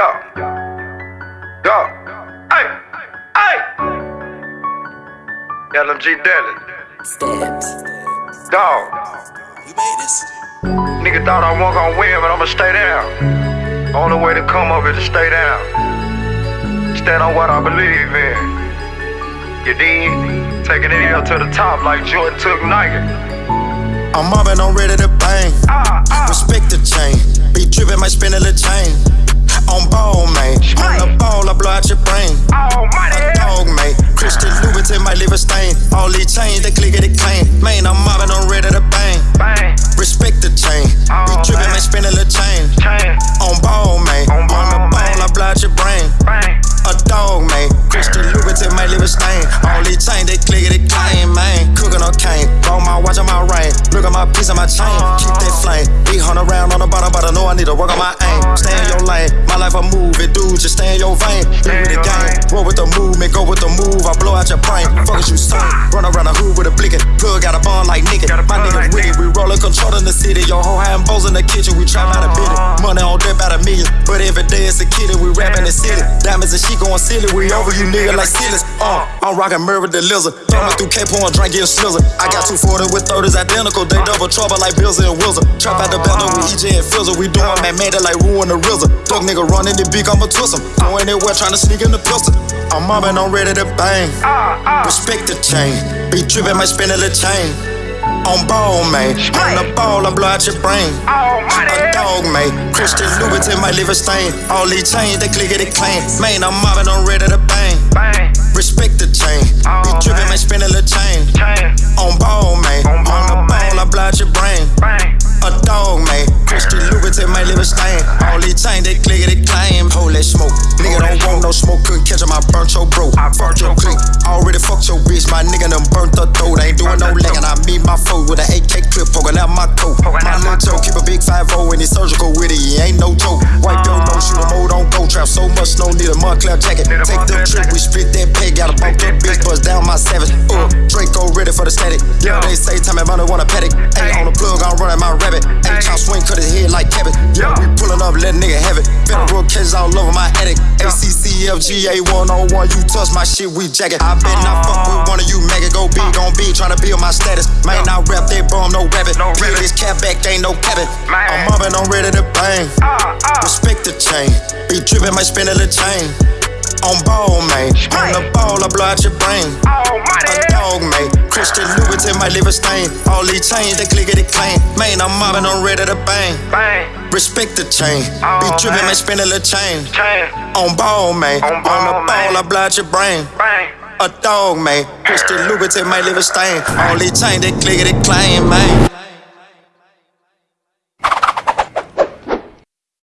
Yo. Yo. Hey. Hey. LMG Deli. Steps. Dog. You made this? Nigga thought I wasn't gonna win, but I'ma stay down. Only way to come up is to stay down. Stand on what I believe in. You dig? Taking it up to the top like Jordan took Nike. I'm mobbing, I'm ready to bang. Ah, ah. Respect the chain. At 800 round on the bottom, but I know I need to work on my aim. Stay in your lane, my life a it dude, just stay in your vein. Live with the game, roll with the movement, go with the move, I blow out your brain. Fuck what you say, run around the hood with a blinkin', plug got a bond like nigga. My nigga it. we rollin' control in the city, your whole hand bowls in the kitchen, we trap out a bit. Money on debt out a million, but every day it's a kitty, we rappin' the city. Diamonds and she goin' silly, we over you nigga like ceilings. Uh, I'm rockin' murder the lizard, thumbin' through K-Point, drinkin' slizzard. I got 240 with 30s identical, they double trouble like Bills and Wilson. Trap out the battle with EJ and Fizzle. We doing man made it like Ruin the RZA. Dog nigga running the beak, I'ma twist him. Go anywhere trying to sneak in the pistol. I'm mobbing, I'm ready to bang. Respect the chain. Be trippin', might spin little chain. On ball, man. On the ball, I blow out your brain. A dog, man. Christian Louboutin leave a stain. All these chains, they click it, clean. Man, I'm mobbing, I'm ready to bang. Respect the chain. Be trippin', man. might spin little chain. Smoke, couldn't catch him, I burnt your bro. I burnt your clique. Already fucked your bitch, my nigga done burnt the throat. Ain't doing no legging, I meet my foe with an AK clip poking out my coat. My out little Joe keep a big 5-0 and he surgical with it, he ain't no joke. Wipe your nose, shoot a mode on go trap. So much snow, need a Moncler jacket. A Take the trip, jacket. we split that pig. got a bump that bitch, bust down my savage. Uh, Draco ready for the static. Yeah, they say time money wanna paddock. Ain't on all over my attic. ACCFGA 101, you touch my shit, we jacket. I bet not fuck with one of you, mega Go big on big, tryna build my status. Man, I rap that bum, no rabbit. No Peel this cap back, ain't no cabin. I'm mobbing, I'm ready to bang. Ah, ah. Respect the chain. Be drippin', might spin a little chain. On ball, man. On the ball, I blow out your brain. A dog, mate. Christian Louboutin might leave a stain. All these chains, they click it. Man, I'm mobbing, I'm ready to bang. Bang. Respect the chain. Oh, Be drippin', man. spin a little chain. Chain. On ball, man. On ball, the ball, man. I blow out your brain. Bang. A dog, man. Christian Louboutin might leave a stain. All these chains, they click it, man.